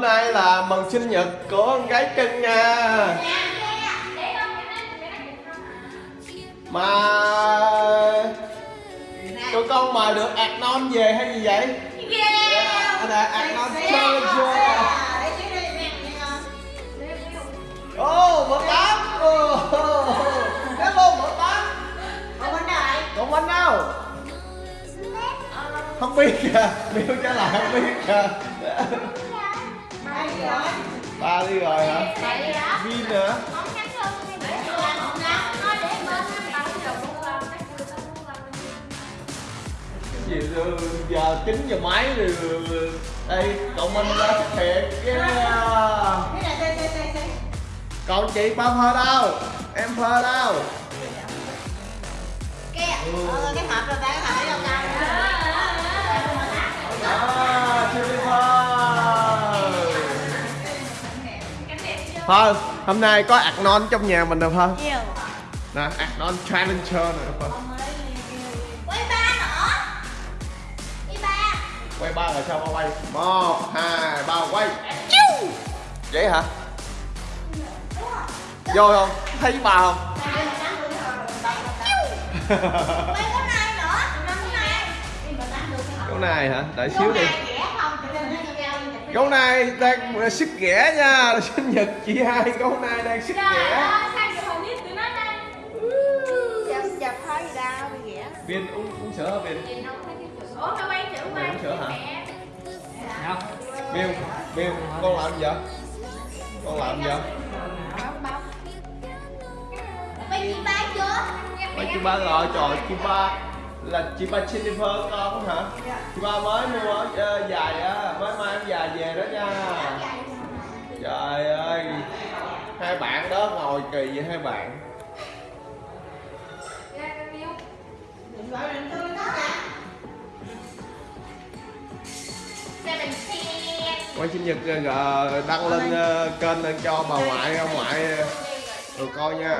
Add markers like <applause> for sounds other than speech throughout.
nay là mừng sinh nhật của con gái cưng nha. Mà Tụi con mời được ạc non về hay gì vậy? Yeah, là ạc non Challenger Ô, mở tám Hello, mở tám Còn bánh đâu? Không biết kìa, Miêu trả lời không biết kìa Ba đi rồi hả? Vin hả? Gì giờ- 9 giờ mấy rồi Đây, cậu Minh đã xuất hiện yeah. Còn chị ba phơ đâu? Em phơ đâu? À, Phơ, hôm nay có non trong nhà mình rồi Phơ Nè, ạc non Challenger nè Phơ Quay ba rồi sao ba quay? Một, hai, ba quay. Vậy hả? Vô không? Thấy ba không? Gấu này hả? Đợi xíu đi Gấu này đang sức ghẻ nha. Sinh nhật chị hai gấu này đang sức ghẻ. Viên uống, uống sữa hả Viên? Uống sữa hả? Miêu, Miêu, con làm gì vậy? Con làm gì vậy? Mấy chị ba rồi, trời chị ba là chị ba Jennifer con hả? Chị ba mới mua ờ, dài á, mới mang dài về đó nha. Trời ơi. Hai bạn đó ngồi kỳ vậy hai bạn. Quay sinh nhật ờ, đăng lên ờ, kênh cho bà ngoại, ông ngoại được coi nha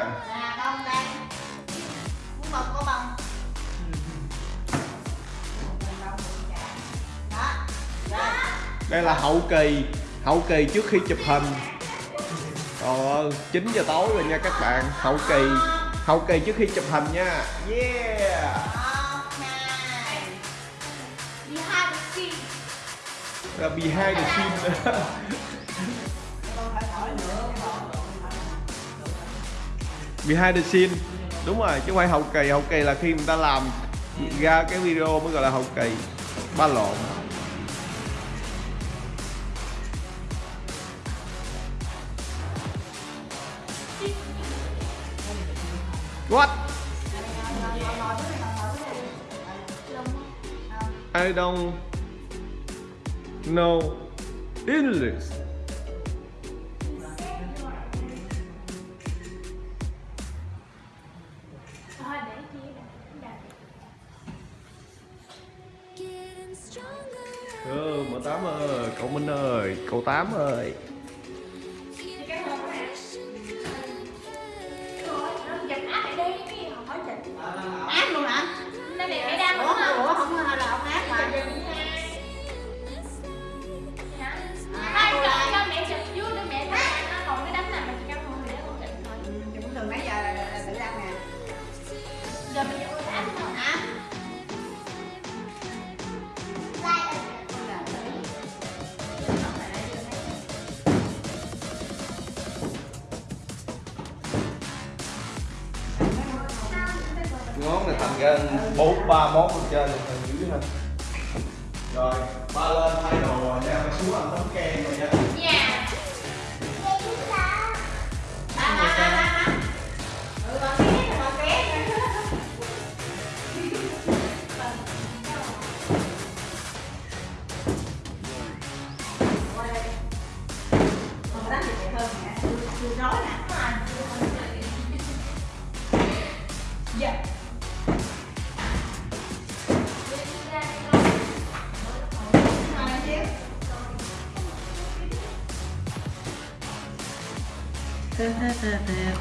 Đây là hậu kỳ Hậu kỳ trước khi chụp hình. Ờ 9 giờ tối rồi nha các bạn. Hậu kỳ Hậu kỳ trước khi chụp hình nha. Yeah. Là behind the scene Behind the scene. Đúng rồi, chứ không phải hậu kỳ. Hậu kỳ là khi người ta làm ra cái video mới gọi là hậu kỳ. Ba lộn. What? I don't know English. Ừ, mợ tám ơi, cậu Minh ơi, cậu tám ơi. Ngón bốn ba món trên phần dưới ha. Rồi, ba lên thay đồ rồi nha, phải xuống ăn tấm kem rồi nha.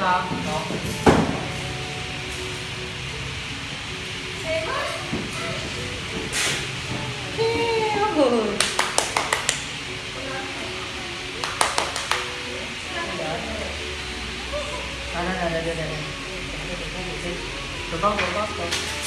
vào đó Đây, đây, đây, đây, đây, đây. Tôi có, tôi có, tôi có.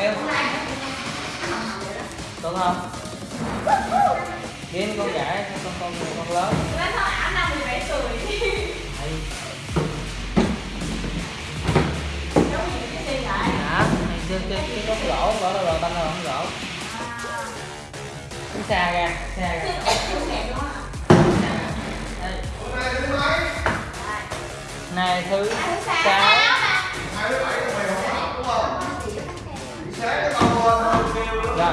em Tuấn không? Biến con gái con con con lớn Lên thôi ảnh năm 17 tuổi Hay Giống gì cái gì lại Hả? Chơi chơi cái góc gỗ, gỗ đâu rồi, tanh đâu không gỗ Cứ xa ra, xa ra Nay thứ 6 Nay thứ 7 sáng nó con quên thôi kêu nữa rồi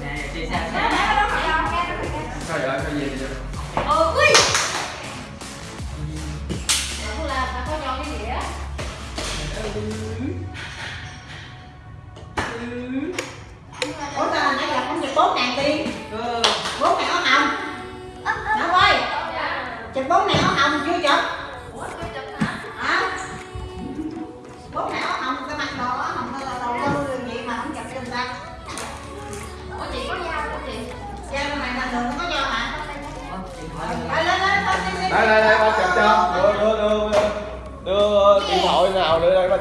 Nè, nè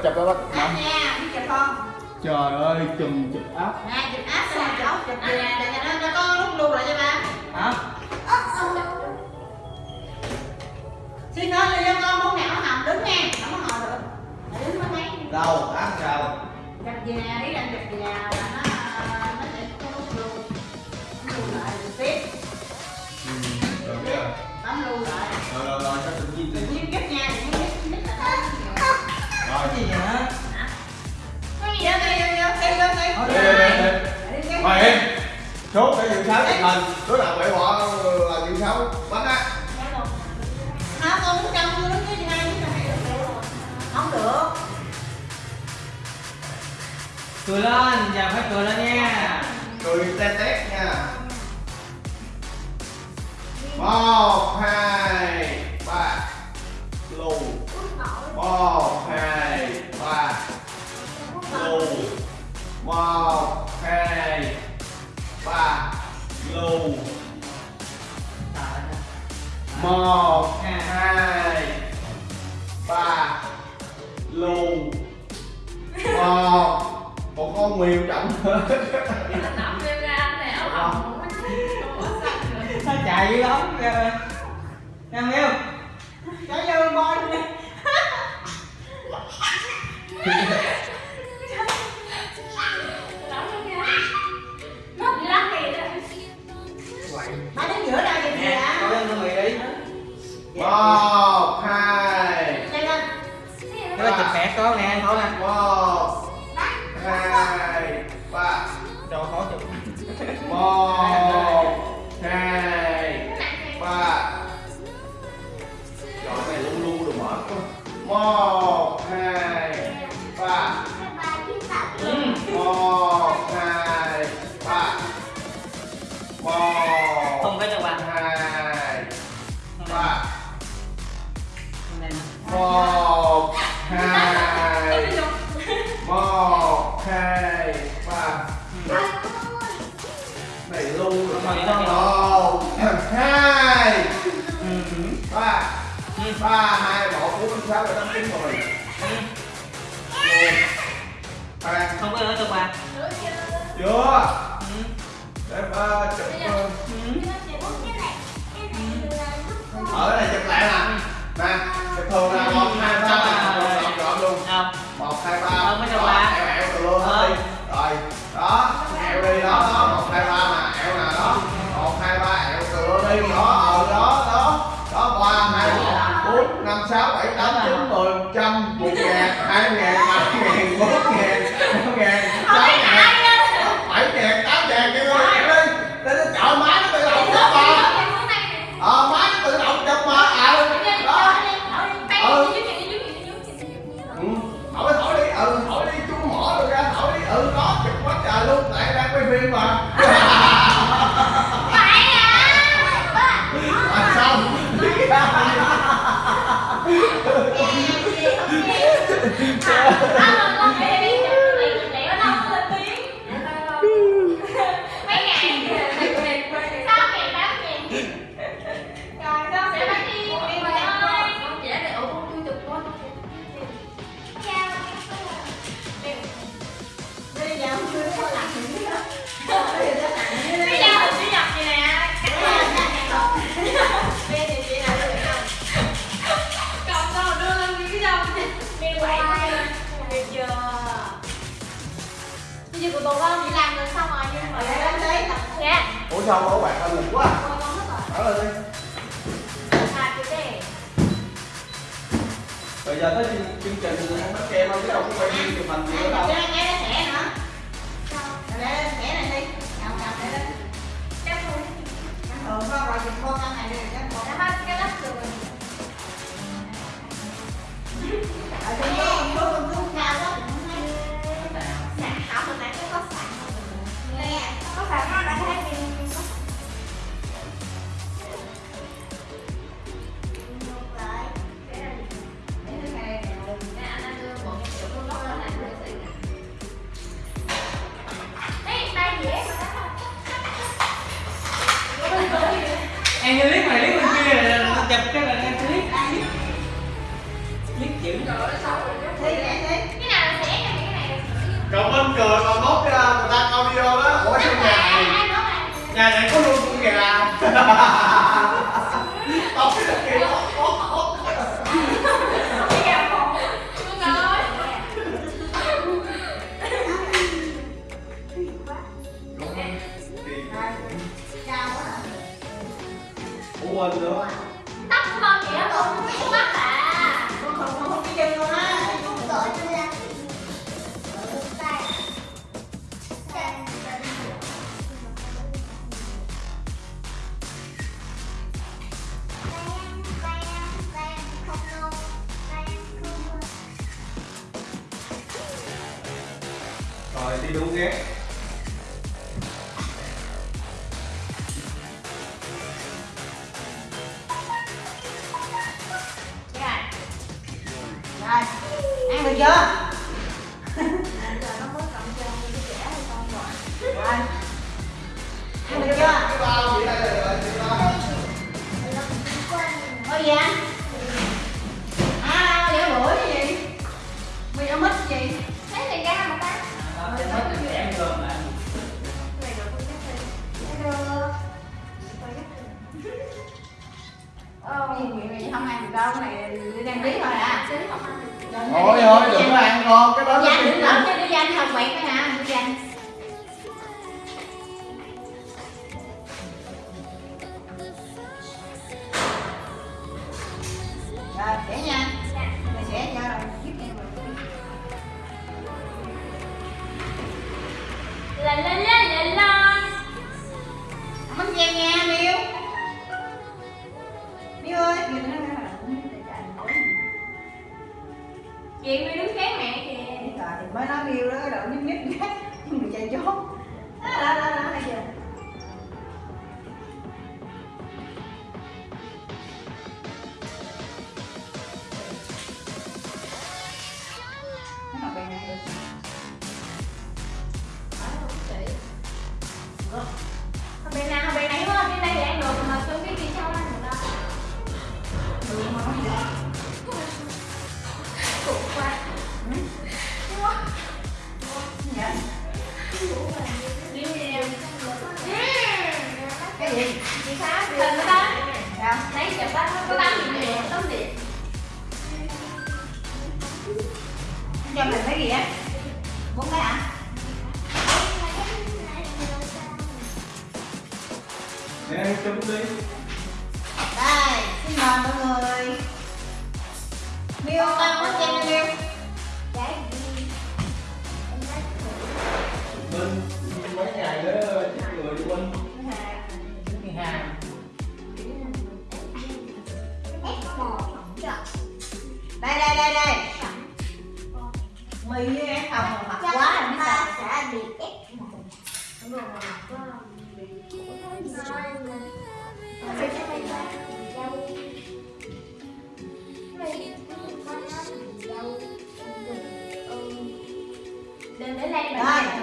chụp cho ba Áp nha đi chụp không trời ơi chùm chụp áp. Nè chụp áp xong chụp chụp gì nè để nó nó có lúc lưu lại cho ba hả? Xin ơi cho con ngàn áo hồng đứng nha không có ngồi được. Mày đứng mới thấy đâu áp sao chụp gì nè đi đang chụp gì nè là nó nó sẽ có lúc lưu nó lưu lại rồi tiếp. Ừ rồi biết rồi bấm lưu lại. Rồi rồi rồi cho tự nhiên tự chốt để dự sáu chụp hình đứa nào bậy bọ là dự sáu bắn á. Không con muốn trong cái gì đây không được. Cười lên giờ phải cười lên nha. Cười tét tét nha. Một hai ba. Lù. Một hai ba. Lù. Một hai ba lù. Một hai ba lù. Một. Một con mèo chậm Nằm hồng. nó chạy dữ lắm kìa em yêu cho vô bôi <laughs> một hai. Cái đó chụp mẹ có nè thôi nè. Một hai ba. Đồ khó chụp. Một hai ba. Chọn này luôn luôn được mở một hai ba. Ừ. một hai ba. Một một hai một hai ba này luôn rồi mà vậy thôi. hai ba ba hai một bốn năm sáu bảy tám chín mười ba không có nữa được bạn chưa để ba chụp ở đây chụp lại nè nè thường là một hai ba ba chọn luôn. Không một hai ba. Ờ, cho Đó, ba. từ luôn hết đi. Rồi đó ẹo đi đó đó. Một hai ba mà ẹo nè đó. Một hai ba ẹo từ luôn đi. Đó ờ đó đó. Đó ba hai bốn năm sáu bảy tám chín sau đó các bạn hơi quá. Đó lên đi. Bây giờ tới chương trình ăn bánh kem không chứ đâu có quay phim chụp mình gì nữa đâu 뭐 하죠? đây đây. Mì với ăn hồng mà mập quá rồi ta sẽ bị ép đúng rồi Đừng để lên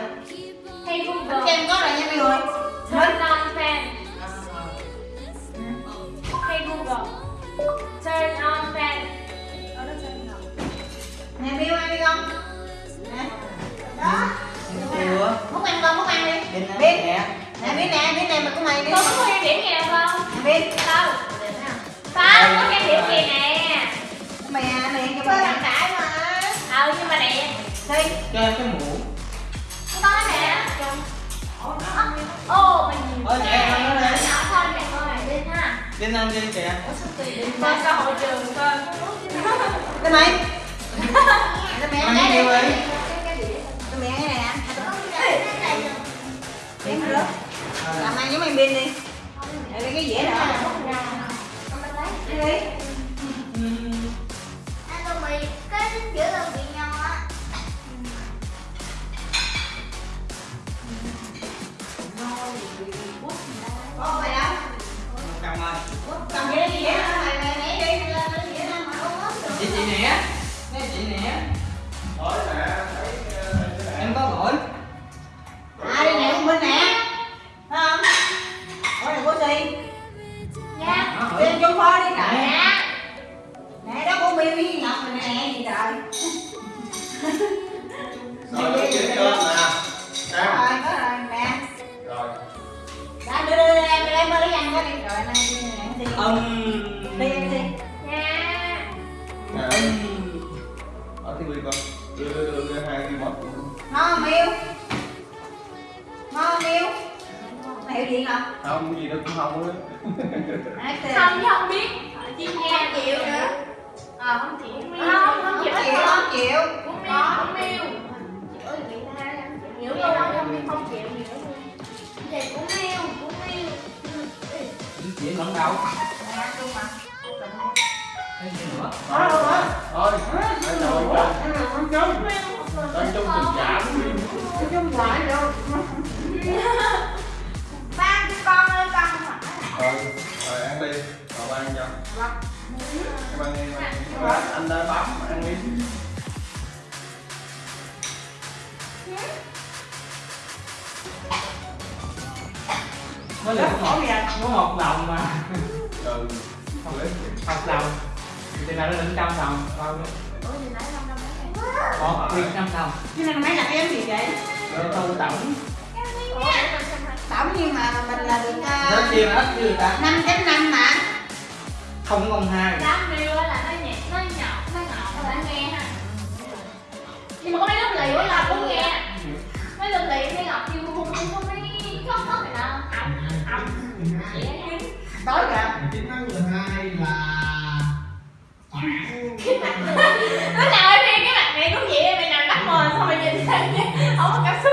Biết. nè. Nè biết nè biết nè mà của mày biết con có thêm điểm gì đâu không biết. Đâu tao có thêm điểm gì nè. Mày à mày cho mày thằng tải mà ờ nhưng mà đẹp. đi. Cho cái mũ. Cái con này nè. Ô mày nhìn ôi trẻ con nó nè. Thôi mẹ con lên ha. Lên ăn lên kìa. Ủa sao tùy đến sao hội trường coi lên mày. Lên mẹ cái cái này Rớt Làm ăn giống em pin đi. Lấy cái dĩa nữa Đây đi. Tô mì, cái giữa là bị nhau á. Có mày đâu? Cầm ơi Cầm cái dĩa mày mày mẹ đi. Mày lên cái dĩa nữa mà không có. Chị chị nè. Cái chị nè Của Miu với Ngọc rồi nè gì trời Rồi nó chỉ cho nè Có Em rồi có rồi nè. Rồi. Đã đưa đưa đưa em em mới lấy ăn có đi. Rồi đi nè đi. Âm đi em đi. Nha. Nè Ở TV con. Đưa đưa đưa đưa hai cái mất ngon không Miu? Ngon không Miu? Mày hiểu gì không? Không gì đâu cũng không á. Không chứ không biết. Nha. Không chịu nữa. Ờ không chịu. không không chịu. Không chịu miêu. Chịu. bị tha không chịu. Hiểu luôn không không chịu luôn. Thì cũng miêu, cũng miêu. chị lẫn đâu. Nè, ăn luôn mà cái gì nữa? Thôi. Thôi Hãy ngồi trên Đang trong tình cảm Nói chung lại đâu Ban cho con ơi con không phải Rồi Rồi ăn đi. Rồi ăn cho Em ăn em Anh đã bấm ăn đi mới là có một có một đồng mà. Ừ. Lấy một đồng thì nào nó lên trăm đồng. Bao nhiêu? Ủa thì nãy không đâu mấy ngày. một viên trăm đồng. Cái này mấy là em gì vậy? Để thu tổng. Ủa. Tổng nhưng mà mình là được nó chia như ta? 5 chấm 5 mà không công hai Đám miêu là nó nhẹ, nó nhỏ, nó ngọt, nó đã nghe ha. Nhưng mà có mấy lớp lì quá là cũng nghe. Mấy lớp lì mấy ngọt kêu không không không mấy không không này nào. Ẩm, ẩm. Vậy á. Tối kìa chiến thắng 12 là Cái mặt Lúc nào em cái mặt mẹ cũng vậy mày nằm đắp mờ xong rồi nhìn sang không có cảm xúc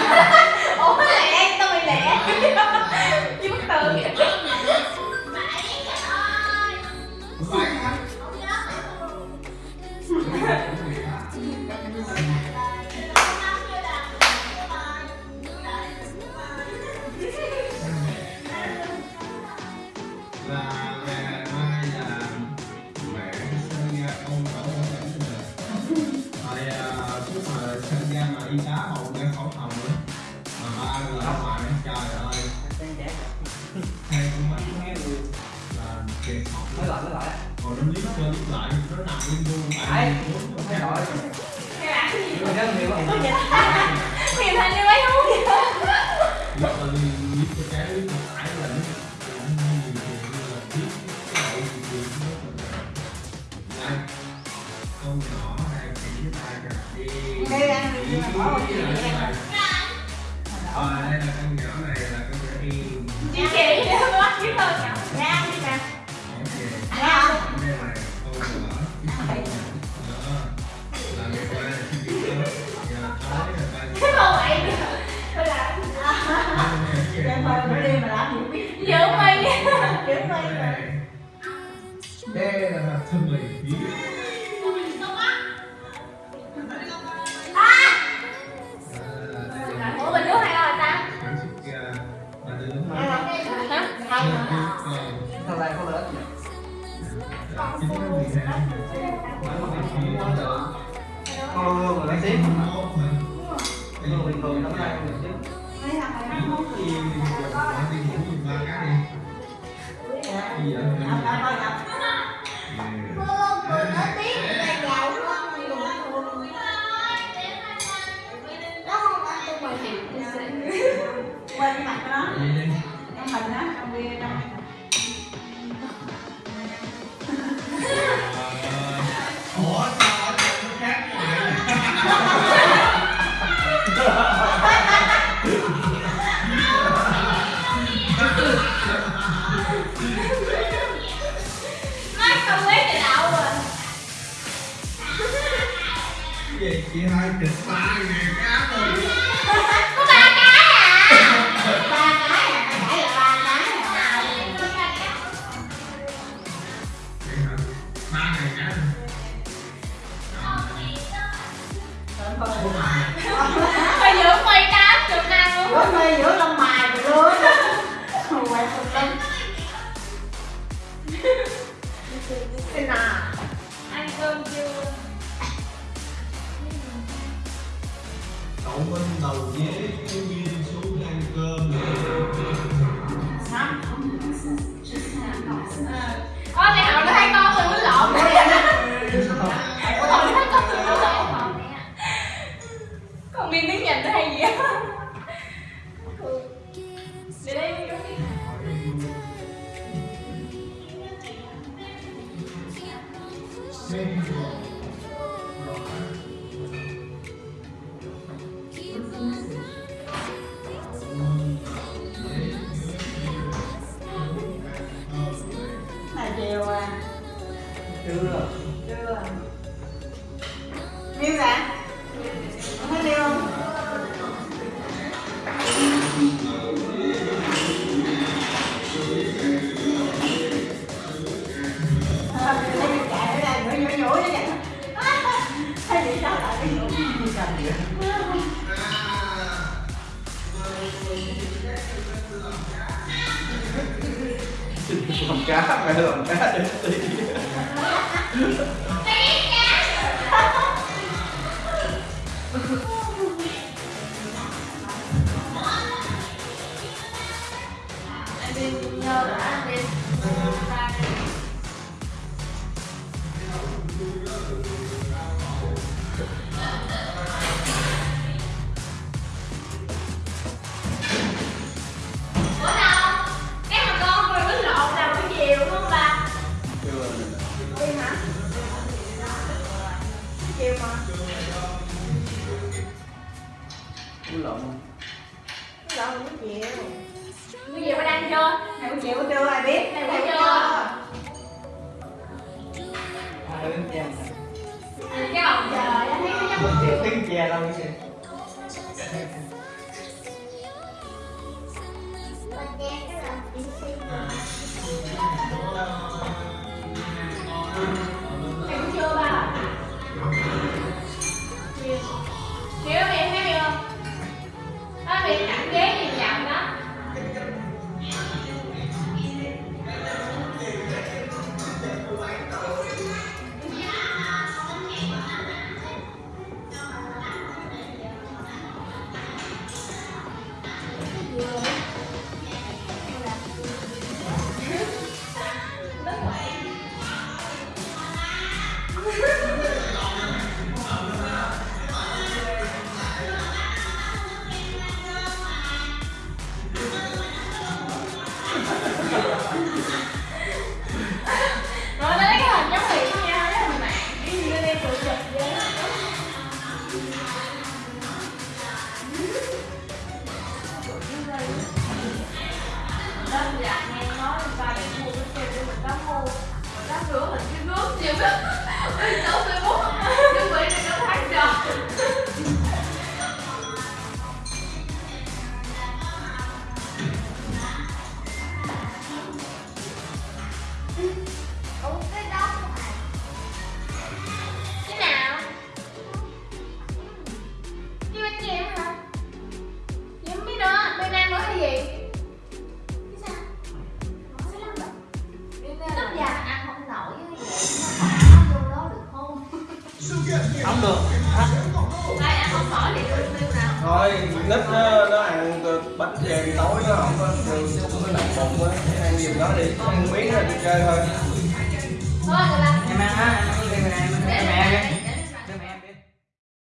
làm cá mày làm cá cho tí